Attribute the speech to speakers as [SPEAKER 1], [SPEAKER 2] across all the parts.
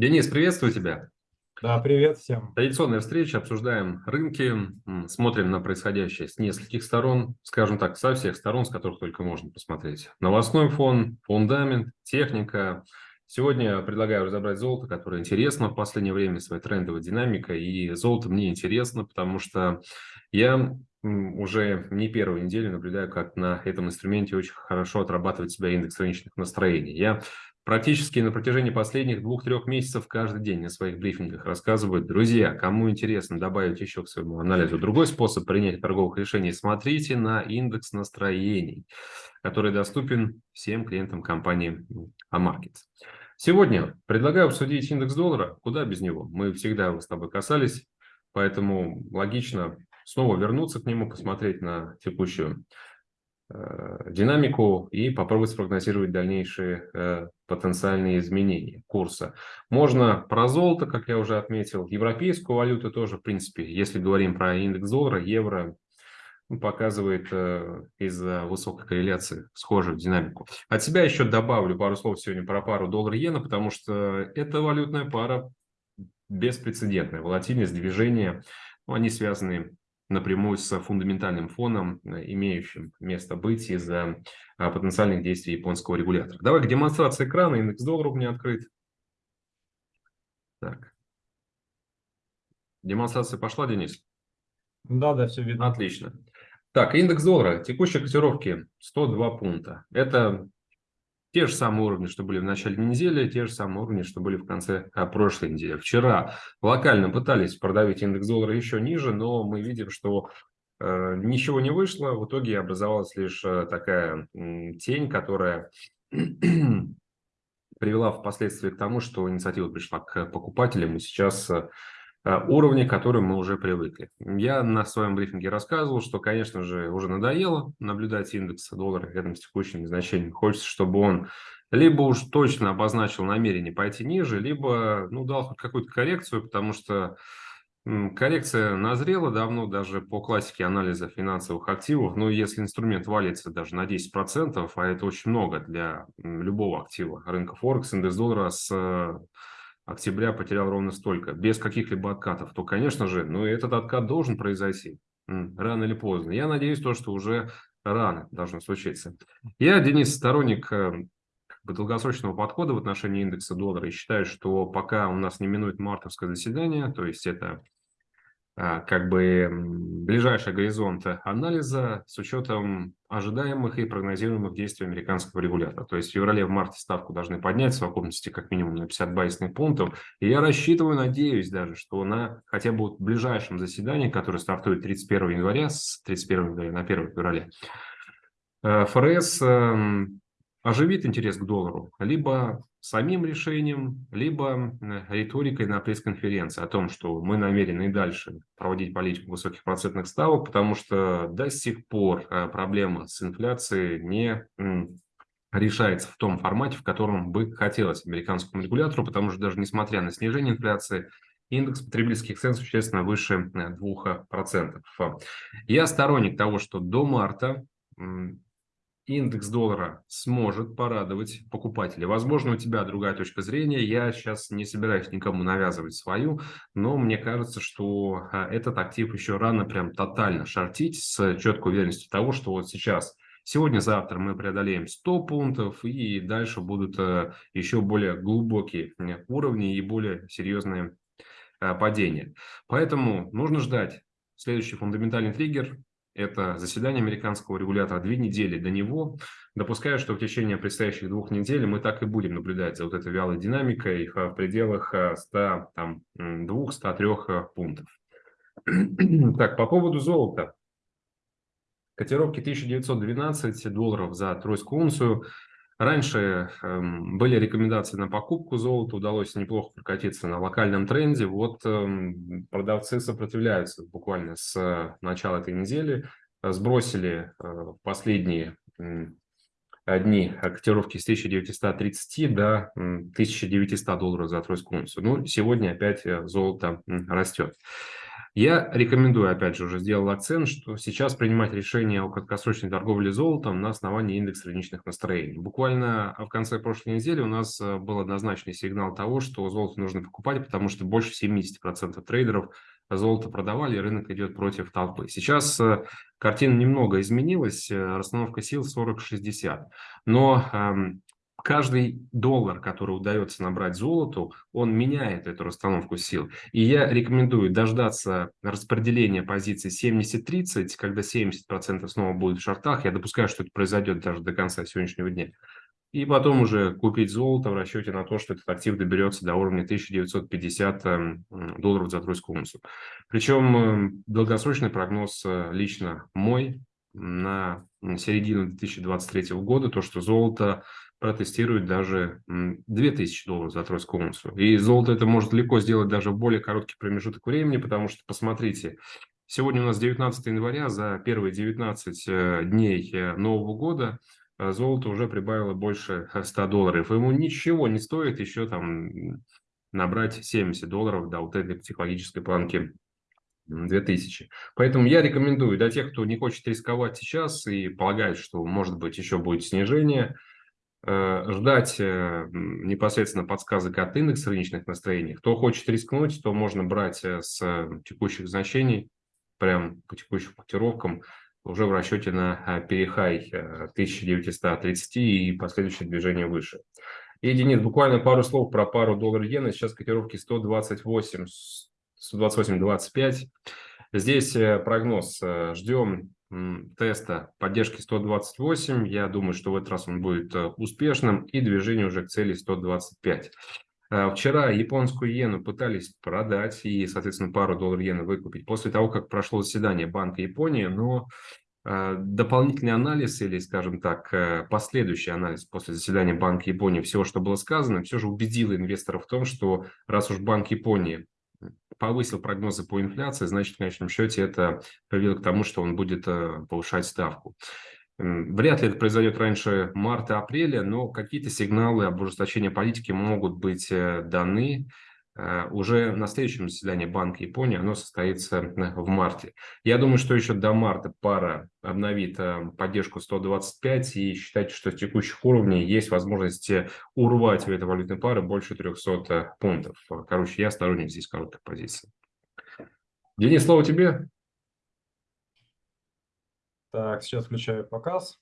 [SPEAKER 1] Денис, приветствую тебя.
[SPEAKER 2] Да, привет всем.
[SPEAKER 1] Традиционная встреча, обсуждаем рынки, смотрим на происходящее с нескольких сторон, скажем так, со всех сторон, с которых только можно посмотреть. Новостной фон, фундамент, техника. Сегодня предлагаю разобрать золото, которое интересно в последнее время, своей трендовой динамикой. И золото мне интересно, потому что я уже не первую неделю наблюдаю, как на этом инструменте очень хорошо отрабатывает себя индекс рыночных настроений. Я практически на протяжении последних двух-трех месяцев каждый день на своих брифингах рассказывают, друзья, кому интересно добавить еще к своему анализу другой способ принятия торговых решений, смотрите на индекс настроений, который доступен всем клиентам компании Amarkets. Сегодня предлагаю обсудить индекс доллара, куда без него. Мы всегда его с тобой касались, поэтому логично снова вернуться к нему, посмотреть на текущую динамику и попробовать спрогнозировать дальнейшие э, потенциальные изменения курса. Можно про золото, как я уже отметил, европейскую валюту тоже, в принципе, если говорим про индекс доллара, евро ну, показывает э, из-за высокой корреляции схожую динамику. От себя еще добавлю пару слов сегодня про пару доллар-иена, потому что эта валютная пара беспрецедентная. Волатильность движения, ну, они связаны напрямую с фундаментальным фоном, э, имеющим место быть из-за а, потенциальных действий японского регулятора. Давай к демонстрации экрана. Индекс доллара у меня открыт. Так. Демонстрация пошла, Денис?
[SPEAKER 2] Да, да, все видно.
[SPEAKER 1] Отлично. Так, индекс доллара, текущие котировки 102 пункта. Это те же самые уровни, что были в начале недели, те же самые уровни, что были в конце а, прошлой недели. Вчера локально пытались продавить индекс доллара еще ниже, но мы видим, что э, ничего не вышло. В итоге образовалась лишь э, такая э, тень, которая привела впоследствии к тому, что инициатива пришла к покупателям, и сейчас э, Э, уровни, к которым мы уже привыкли. Я на своем брифинге рассказывал, что, конечно же, уже надоело наблюдать индекс доллара рядом с текущим значением. Хочется, чтобы он либо уж точно обозначил намерение пойти ниже, либо ну, дал хоть какую-то коррекцию, потому что коррекция назрела давно даже по классике анализа финансовых активов. Но если инструмент валится даже на 10%, а это очень много для любого актива рынка Форекс, индекс доллара с октября потерял ровно столько, без каких-либо откатов, то, конечно же, ну, этот откат должен произойти рано или поздно. Я надеюсь, то, что уже рано должно случиться. Я, Денис, сторонник э, долгосрочного подхода в отношении индекса доллара и считаю, что пока у нас не минует мартовское заседание, то есть это как бы ближайший горизонт анализа с учетом ожидаемых и прогнозируемых действий американского регулятора. То есть в феврале, в марте ставку должны поднять в совокупности как минимум на 50 базисных пунктов. И я рассчитываю, надеюсь даже, что на хотя бы в ближайшем заседании, которое стартует 31 января, с 31 января на 1 февраля, э, ФРС эм, оживит интерес к доллару, либо самим решением, либо э, риторикой на пресс-конференции о том, что мы намерены и дальше проводить политику высоких процентных ставок, потому что до сих пор э, проблема с инфляцией не решается в том формате, в котором бы хотелось американскому регулятору, потому что даже несмотря на снижение инфляции, индекс потребительских цен существенно выше 2%. Э, Я сторонник того, что до марта индекс доллара сможет порадовать покупателя. Возможно, у тебя другая точка зрения. Я сейчас не собираюсь никому навязывать свою, но мне кажется, что а, этот актив еще рано прям тотально шортить с четкой уверенностью того, что вот сейчас Сегодня-завтра мы преодолеем 100 пунктов, и дальше будут э, еще более глубокие уровни и более серьезные э, падения. Поэтому нужно ждать следующий фундаментальный триггер это заседание американского регулятора, две недели до него. Допускаю, что в течение предстоящих двух недель мы так и будем наблюдать за вот этой вялой динамикой в пределах 102-103 пунктов. Так, по поводу золота. Котировки 1912 долларов за тройскую унцию. Раньше э, были рекомендации на покупку золота, удалось неплохо прокатиться на локальном тренде. Вот э, продавцы сопротивляются буквально с начала этой недели. Сбросили э, последние э, дни котировки с 1930 до 1900 долларов за тройскую унцию. Ну, сегодня опять э, золото растет. Я рекомендую, опять же, уже сделал акцент, что сейчас принимать решение о краткосрочной торговле золотом на основании индекса рыночных настроений. Буквально в конце прошлой недели у нас э, был однозначный сигнал того, что золото нужно покупать, потому что больше 70% трейдеров золото продавали, и рынок идет против толпы. Сейчас э, картина немного изменилась, э, расстановка сил 40-60, но эм, каждый доллар, который удается набрать золоту, он меняет эту расстановку сил. И я рекомендую дождаться распределения позиций 70-30, когда 70% снова будет в шортах. Я допускаю, что это произойдет даже до конца сегодняшнего дня. И потом уже купить золото в расчете на то, что этот актив доберется до уровня 1950 эм, долларов за тройскую унцию. Причем эм, долгосрочный прогноз э, лично мой на середину 2023 года, то, что золото протестирует даже 2000 долларов за тройскую унцию. И золото это может легко сделать даже в более короткий промежуток времени, потому что, посмотрите, сегодня у нас 19 января, за первые 19 э, дней э, Нового года э, золото уже прибавило больше 100 долларов. Ему ничего не стоит еще там набрать 70 долларов до вот этой психологической планки 2000. Поэтому я рекомендую для тех, кто не хочет рисковать сейчас и полагает, что может быть еще будет снижение – ждать э, непосредственно подсказок от индекса рыночных настроений. Кто хочет рискнуть, то можно брать э, с текущих значений, прям по текущим котировкам, уже в расчете на перехай 1930 и последующее движение выше. И, Денис, буквально пару слов про пару доллар-иена. Сейчас котировки 128, 128-25. Здесь прогноз. Ждем теста поддержки 128. Я думаю, что в этот раз он будет э, успешным и движение уже к цели 125. Э, вчера японскую иену пытались продать и, соответственно, пару долларов иены выкупить после того, как прошло заседание Банка Японии, но э, дополнительный анализ или, скажем так, последующий анализ после заседания Банка Японии всего, что было сказано, все же убедил инвесторов в том, что раз уж Банк Японии повысил прогнозы по инфляции, значит, в конечном счете это привело к тому, что он будет э, повышать ставку. Вряд ли это произойдет раньше марта-апреля, но какие-то сигналы об ужесточении политики могут быть э, даны. Э, уже на следующем заседании Банка Японии оно состоится э, в марте. Я думаю, что еще до марта пара обновит э, поддержку 125 и считайте, что с текущих уровней есть возможность урвать у этой валютной пары больше 300 пунктов. Короче, я сторонник здесь короткой позиции. Денис, слово тебе.
[SPEAKER 2] Так, сейчас включаю показ.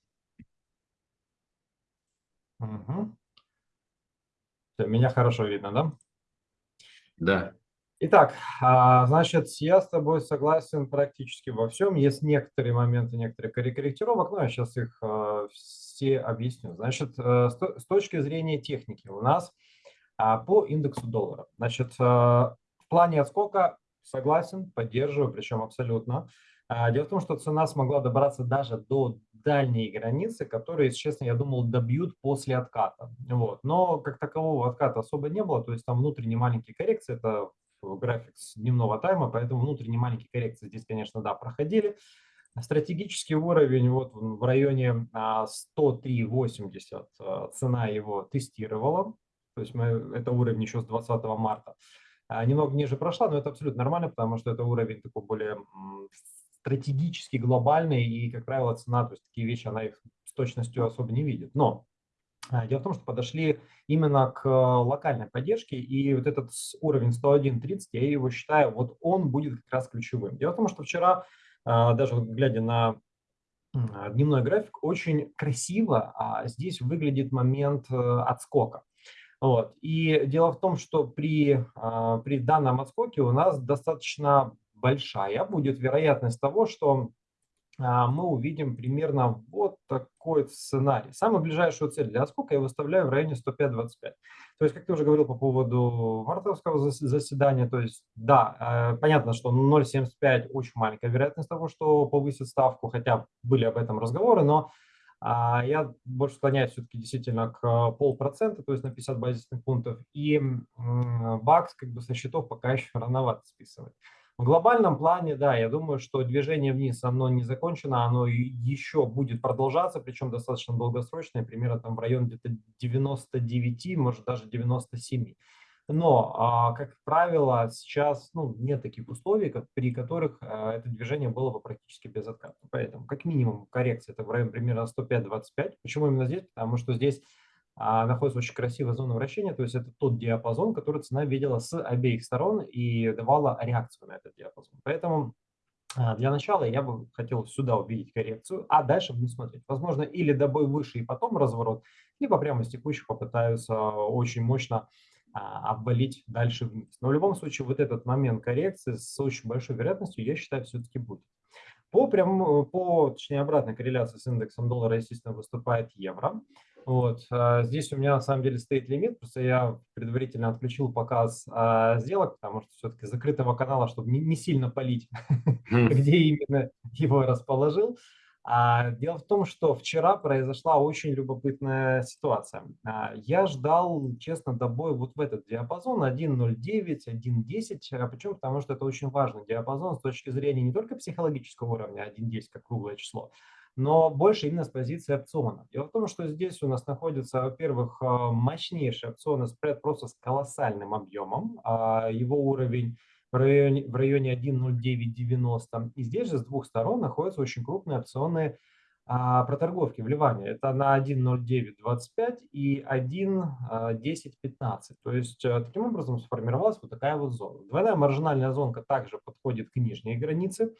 [SPEAKER 2] Угу. Меня хорошо видно, да?
[SPEAKER 1] Да.
[SPEAKER 2] Итак, а, значит, я с тобой согласен практически во всем. Есть некоторые моменты, некоторые корректировок, но я сейчас их а, все объясню. Значит, э, с точки зрения техники у нас а, по индексу доллара. Значит, в плане отскока согласен, поддерживаю, причем абсолютно. Дело в том, что цена смогла добраться даже до дальние границы, которые, если честно, я думал, добьют после отката. Вот. Но как такового отката особо не было, то есть там внутренние маленькие коррекции, это график с дневного тайма, поэтому внутренние маленькие коррекции здесь, конечно, да, проходили. Стратегический уровень вот в районе 103.80 а, а, цена его тестировала, то есть мы, это уровень еще с 20 марта. А, немного ниже прошла, но это абсолютно нормально, потому что это уровень такой более стратегически глобальные, и, как правило, цена, то есть такие вещи, она их с точностью особо не видит. Но а, Дело в том, что подошли именно к локальной поддержке, и вот этот уровень 101.30, я его считаю, вот он будет как раз ключевым. Дело в том, что вчера, а, даже глядя на дневной график, очень красиво а здесь выглядит момент э, отскока. Вот. И дело в том, что при, при данном отскоке у нас достаточно большая будет вероятность того, что а, мы увидим примерно вот такой сценарий. Самую ближайшую цель для отскока я выставляю в районе 105-25. То есть, как ты уже говорил по поводу мартовского заседания, то есть, да, э, понятно, что 0,75 очень маленькая вероятность того, что повысит ставку, хотя были об этом разговоры, но а, я больше склоняюсь все-таки действительно к полпроцента, то есть на 50 базисных пунктов, и бакс как бы со счетов пока еще рановато списывать. В глобальном плане, да, я думаю, что движение вниз, оно не закончено, оно еще будет продолжаться, причем достаточно долгосрочное, примерно там в районе где-то 99, может даже 97. Но, а, как правило, сейчас ну, нет таких условий, как, при которых а, это движение было бы практически безоткатно. Поэтому, как минимум, коррекция это в районе примерно 105-25. Почему именно здесь? Потому что здесь а, находится очень красивая зона вращения, то есть это тот диапазон, который цена видела с обеих сторон и давала реакцию на этот диапазон. Поэтому а, для начала я бы хотел сюда увидеть коррекцию, а дальше буду смотреть. Возможно, или добой выше и потом разворот, либо прямо с текущих попытаются очень мощно а, обвалить дальше вниз. Но в любом случае вот этот момент коррекции с очень большой вероятностью, я считаю, все-таки будет. По, прям, по, точнее, обратной корреляции с индексом доллара, естественно, выступает евро. Вот. А, здесь у меня на самом деле стоит лимит, просто я предварительно отключил показ а, сделок, потому что все-таки закрытого канала, чтобы не, сильно полить, где именно его расположил. А, дело в том, что вчера произошла очень любопытная ситуация. Я ждал, честно, добой вот в этот диапазон 1.09, 1.10. А почему? Потому что это очень важный диапазон с точки зрения не только психологического уровня 1.10 как круглое число, но больше именно с позиции опциона. Дело в том, что здесь у нас находится, во-первых, мощнейший опционный спред просто с колоссальным объемом. Его уровень в районе, в районе 1.0990. И здесь же с двух сторон находятся очень крупные опционные а, проторговки, вливания. Это на 1.0925 и 1.1015. То есть а, таким образом сформировалась вот такая вот зона. Двойная маржинальная зонка также подходит к нижней границе.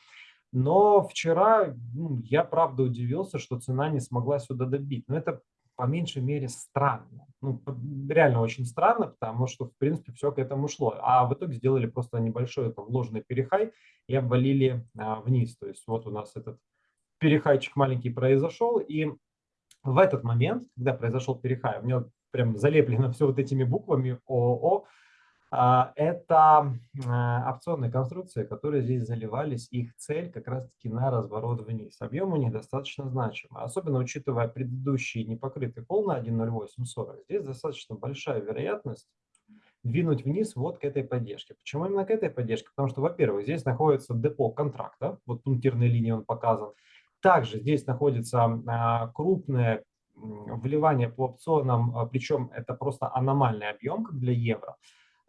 [SPEAKER 2] Но вчера ну, я правда удивился, что цена не смогла сюда добить. Но это по меньшей мере странно. Ну, реально очень странно, потому что, в принципе, все к этому шло. А в итоге сделали просто небольшой это вложенный перехай и обвалили а, вниз. То есть вот у нас этот перехайчик маленький произошел. И в этот момент, когда произошел перехай, у меня прям залеплено все вот этими буквами ООО, это а, опционные конструкции, которые здесь заливались. Их цель как раз-таки на разворот вниз. Объем у них достаточно значимый. Особенно учитывая предыдущий непокрытый пол на 1.0840. Здесь достаточно большая вероятность двинуть вниз вот к этой поддержке. Почему именно к этой поддержке? Потому что, во-первых, здесь находится депо контракта. Вот пунктирной линии он показан. Также здесь находится а, крупное вливание по опционам, причем это просто аномальный объем, как для евро.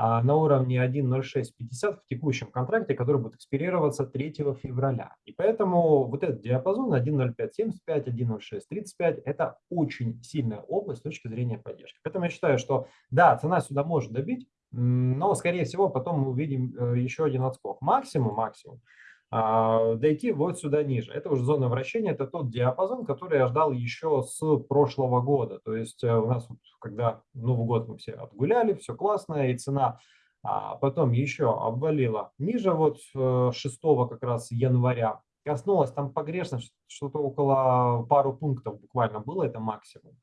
[SPEAKER 2] А, на уровне 1.0650 в текущем контракте, который будет экспирироваться 3 февраля. И поэтому вот этот диапазон 1.0575, 1.0635 – это очень сильная область с точки зрения поддержки. Поэтому я считаю, что да, цена сюда может добить, но, скорее всего, потом мы увидим э, еще один отскок. Максимум, максимум дойти вот сюда ниже. Это уже зона вращения, это тот диапазон, который я ждал еще с прошлого года. То есть э, у нас, когда Новый год мы все отгуляли, все классно, и цена а потом еще обвалила ниже вот 6 э, как раз января. Коснулась там погрешность, что-то около пару пунктов буквально было, это максимум.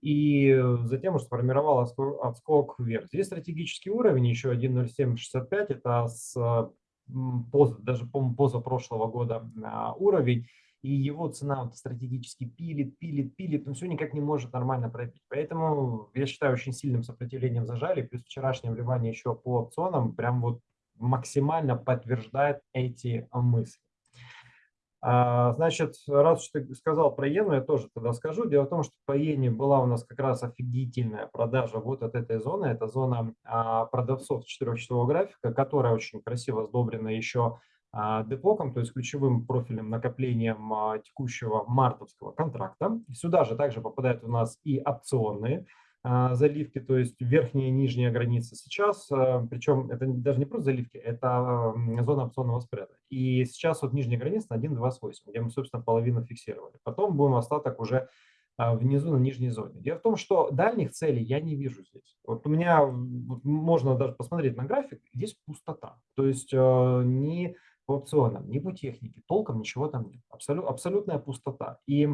[SPEAKER 2] И затем уже сформировал отскок вверх. Здесь стратегический уровень, еще 1.0765, это с поз, даже, по-моему, позапрошлого года а, уровень, и его цена вот стратегически пилит, пилит, пилит, но все никак не может нормально пробить. Поэтому я считаю очень сильным сопротивлением зажали, плюс вчерашнее вливание еще по опционам прям вот максимально подтверждает эти мысли. А, значит, раз что ты сказал про иену, я тоже тогда скажу. Дело в том, что по иене была у нас как раз офигительная продажа вот от этой зоны. Это зона а, продавцов четырехчасового графика, которая очень красиво сдобрена еще а, депоком, то есть ключевым профильным накоплением текущего мартовского контракта. Сюда же также попадают у нас и опционные а, заливки, то есть верхняя и нижняя граница сейчас, а, причем это даже не просто заливки, это зона опционного спреда. И сейчас вот нижняя граница на 1.28, где мы, собственно, половину фиксировали. Потом будем остаток уже а, внизу на нижней зоне. Дело в том, что дальних целей я не вижу здесь. Вот у меня, вот можно даже посмотреть на график, здесь пустота. То есть ни по опционам, ни по технике, толком ничего там нет. Абсолют, абсолютная пустота. И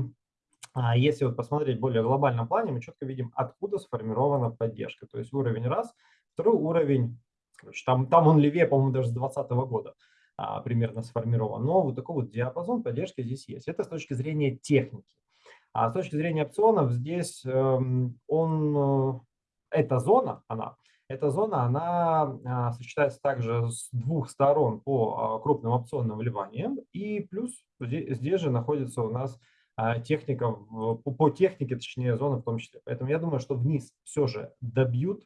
[SPEAKER 2] а если вот посмотреть в более глобальном плане, мы четко видим, откуда сформирована поддержка. То есть уровень раз, второй уровень, короче, там, там он левее, по-моему, даже с 2020 года а, примерно сформирован. Но вот такой вот диапазон поддержки здесь есть. Это с точки зрения техники. А с точки зрения опционов здесь э, он, э, эта зона, она, эта зона, она а, сочетается также с двух сторон по а, крупным опционным вливаниям. И плюс здесь, здесь же находится у нас техника, по технике, точнее, зона в том числе. Поэтому я думаю, что вниз все же добьют,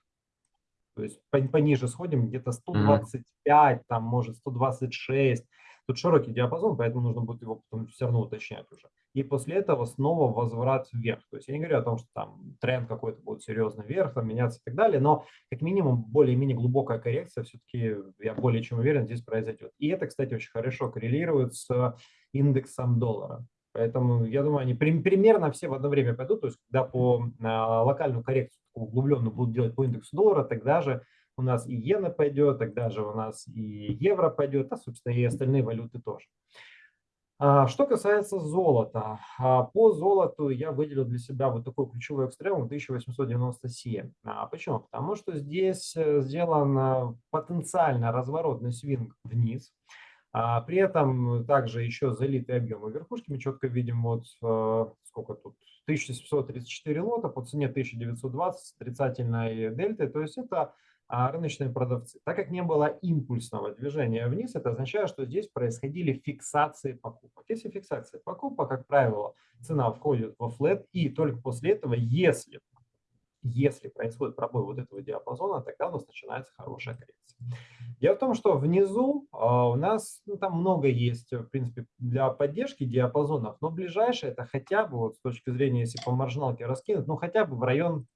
[SPEAKER 2] То есть пониже сходим, где-то 125, там может 126. Тут широкий диапазон, поэтому нужно будет его потом все равно уточнять уже. И после этого снова возврат вверх. То есть я не говорю о том, что там тренд какой-то будет серьезно вверх, там меняться и так далее, но как минимум более-менее глубокая коррекция все-таки, я более чем уверен, здесь произойдет. И это, кстати, очень хорошо коррелирует с индексом доллара. Поэтому я думаю, они примерно все в одно время пойдут. То есть, когда по а, локальную коррекцию углубленную будут делать по индексу доллара, тогда же у нас и иена пойдет, тогда же у нас и евро пойдет, а, собственно, и остальные валюты тоже. А, что касается золота, а, по золоту я выделил для себя вот такой ключевой экстремум 1897. Почему? Потому что здесь э, сделан потенциально разворотный свинг вниз. А при этом также еще залитые объемы верхушки. Мы четко видим вот э, сколько тут 1734 лота по цене 1920 с отрицательной дельтой. То есть это а, рыночные продавцы. Так как не было импульсного движения вниз, это означает, что здесь происходили фиксации покупок. Если фиксация покупок, как правило, цена входит во флет, и только после этого, если если происходит пробой вот этого диапазона, тогда у нас начинается хорошая коррекция. Дело в том, что внизу а, у нас ну, там много есть, в принципе, для поддержки диапазонов, но ближайшее это хотя бы, вот с точки зрения, если по маржиналке раскинуть, ну хотя бы в район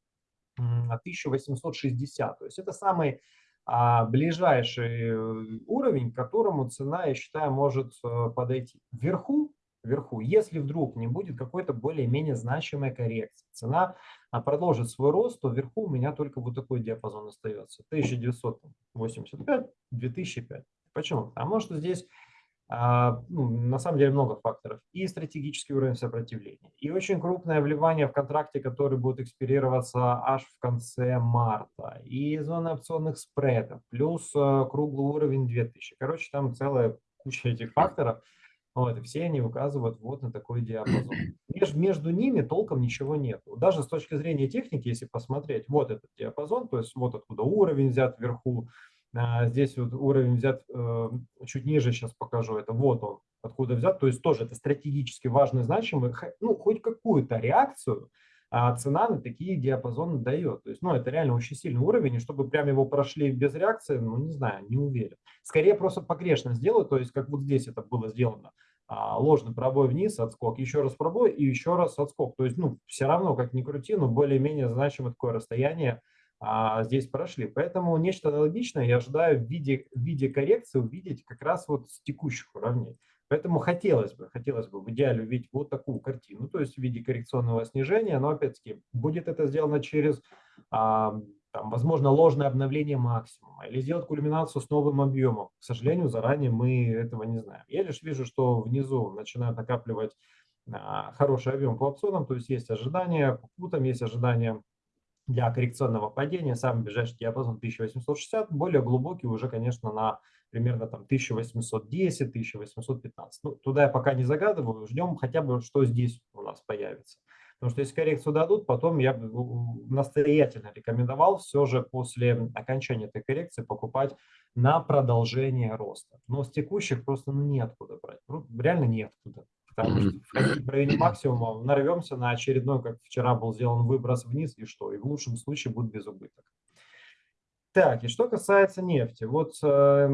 [SPEAKER 2] 1860. То есть это самый а, ближайший э, уровень, к которому цена, я считаю, может э, подойти. Вверху вверху. Если вдруг не будет какой-то более-менее значимой коррекции, цена а, продолжит свой рост, то вверху у меня только вот такой диапазон остается. 1985-2005. Почему? Потому что здесь а, ну, на самом деле много факторов. И стратегический уровень сопротивления, и очень крупное вливание в контракте, который будет экспирироваться аж в конце марта, и зона опционных спредов, плюс э, круглый уровень 2000. Короче, там целая куча этих факторов, вот, и все они указывают вот на такой диапазон. Меж, между ними толком ничего нет. Даже с точки зрения техники, если посмотреть, вот этот диапазон, то есть вот откуда уровень взят вверху, а, здесь вот уровень взят э, чуть ниже, сейчас покажу, это вот он, откуда взят, то есть тоже это стратегически важный, значимый, ну, хоть какую-то реакцию а цена на такие диапазоны дает. То есть, ну, это реально очень сильный уровень, и чтобы прям его прошли без реакции, ну, не знаю, не уверен. Скорее просто погрешно сделают, то есть, как вот здесь это было сделано. А, ложный пробой вниз, отскок, еще раз пробой и еще раз отскок. То есть, ну, все равно, как ни крути, но более-менее значимое такое расстояние а, здесь прошли. Поэтому нечто аналогичное я ожидаю в виде, в виде коррекции увидеть как раз вот с текущих уровней. Поэтому хотелось бы, хотелось бы в идеале увидеть вот такую картину, то есть в виде коррекционного снижения, но опять-таки будет это сделано через, а, там, возможно, ложное обновление максимума или сделать кульминацию с новым объемом. К сожалению, заранее мы этого не знаем. Я лишь вижу, что внизу начинают накапливать а, хороший объем по опционам, то есть есть ожидания, по путам есть ожидания для коррекционного падения. Самый ближайший диапазон 1860, более глубокий уже, конечно, на примерно там 1810, 1815. Ну, туда я пока не загадываю, ждем хотя бы, что здесь у нас появится. Потому что если коррекцию дадут, потом я бы настоятельно рекомендовал все же после окончания этой коррекции покупать на продолжение роста. Но с текущих просто ну, неоткуда брать. Ну, реально неоткуда. Потому что в районе максимума нарвемся на очередной, как вчера был сделан выброс вниз, и что? И в лучшем случае будет без убыток. Так, и что касается нефти. Вот э,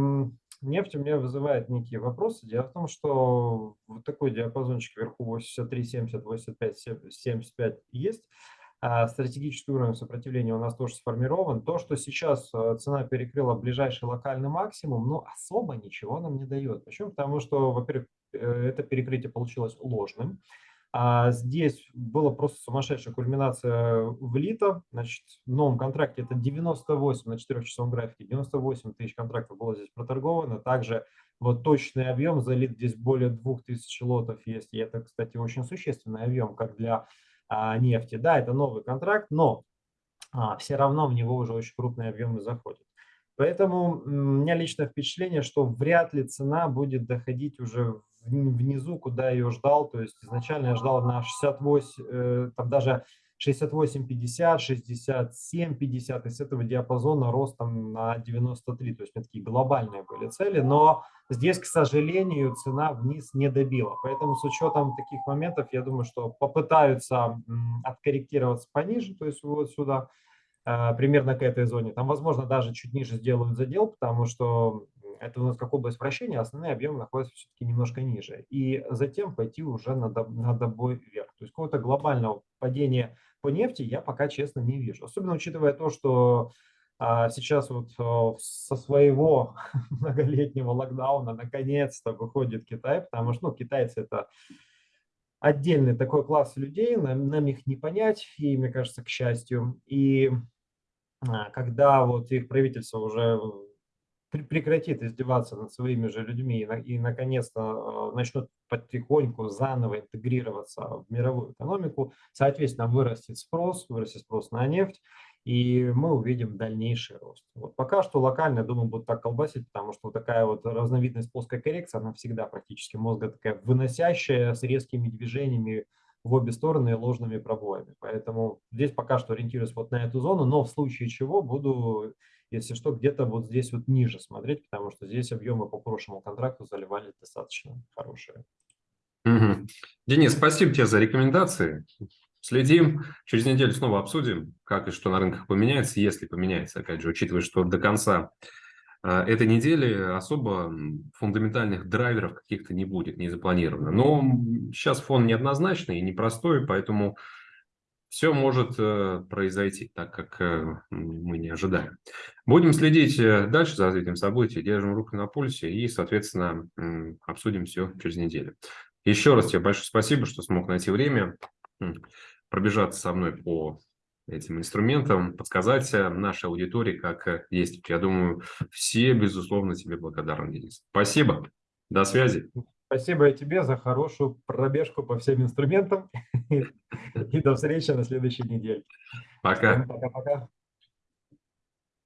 [SPEAKER 2] нефть у меня вызывает некие вопросы. Дело в том, что вот такой диапазончик вверху 83, 70, 85, 75 есть. А стратегический уровень сопротивления у нас тоже сформирован. То, что сейчас э, цена перекрыла ближайший локальный максимум, ну, особо ничего нам не дает. Почему? Потому что, во-первых, э, это перекрытие получилось ложным. А здесь была просто сумасшедшая кульминация влита. Значит, в новом контракте это 98 на 4-часовом графике, 98 тысяч контрактов было здесь проторговано. Также вот точный объем залит здесь более 2000 лотов есть. И это, кстати, очень существенный объем, как для а, нефти. Да, это новый контракт, но а, все равно в него уже очень крупные объемы заходят. Поэтому у меня личное впечатление, что вряд ли цена будет доходить уже внизу, куда ее ждал. То есть изначально я ждал на 68, э, там даже 68-50, 67-50, из этого диапазона ростом на 93. То есть у такие глобальные были цели, но здесь, к сожалению, цена вниз не добила. Поэтому с учетом таких моментов, я думаю, что попытаются откорректироваться пониже, то есть вот сюда, а, примерно к этой зоне. Там, возможно, даже чуть ниже сделают задел, потому что это у нас как область вращения, основные объемы находятся все-таки немножко ниже. И затем пойти уже на, на добой вверх. То есть какого-то глобального падения по нефти я пока, честно, не вижу. Особенно учитывая то, что а, сейчас вот а, со своего многолетнего локдауна наконец-то выходит Китай, потому что ну, китайцы это отдельный такой класс людей, нам, нам их не понять, и мне кажется, к счастью. И а, когда вот их правительство уже прекратит издеваться над своими же людьми и, и наконец-то начнут потихоньку заново интегрироваться в мировую экономику, соответственно, вырастет спрос, вырастет спрос на нефть, и мы увидим дальнейший рост. Вот пока что локально, я думаю, будут так колбасить, потому что вот такая вот разновидность плоской коррекции, она всегда практически мозга такая выносящая с резкими движениями в обе стороны ложными пробоями. Поэтому здесь пока что ориентируюсь вот на эту зону, но в случае чего буду, если что, где-то вот здесь вот ниже смотреть, потому что здесь объемы по прошлому контракту заливали достаточно хорошие.
[SPEAKER 1] Денис, спасибо тебе за рекомендации. Следим. Через неделю снова обсудим, как и что на рынках поменяется, если поменяется, опять же, учитывая, что до конца а, этой недели особо фундаментальных драйверов каких-то не будет, не запланировано. Но сейчас фон неоднозначный и непростой, поэтому все может э, произойти так, как э, мы не ожидаем. Будем следить э, дальше за развитием событий, держим руку на пульсе и, соответственно, обсудим все через неделю. Еще раз тебе большое спасибо, что смог найти время пробежаться со мной по этим инструментам, подсказать нашей аудитории, как есть. Я думаю, все, безусловно, тебе благодарны, Денис. Спасибо. До связи.
[SPEAKER 2] Спасибо и тебе за хорошую пробежку по всем инструментам. И до встречи на следующей неделе.
[SPEAKER 1] Пока.
[SPEAKER 2] Пока-пока.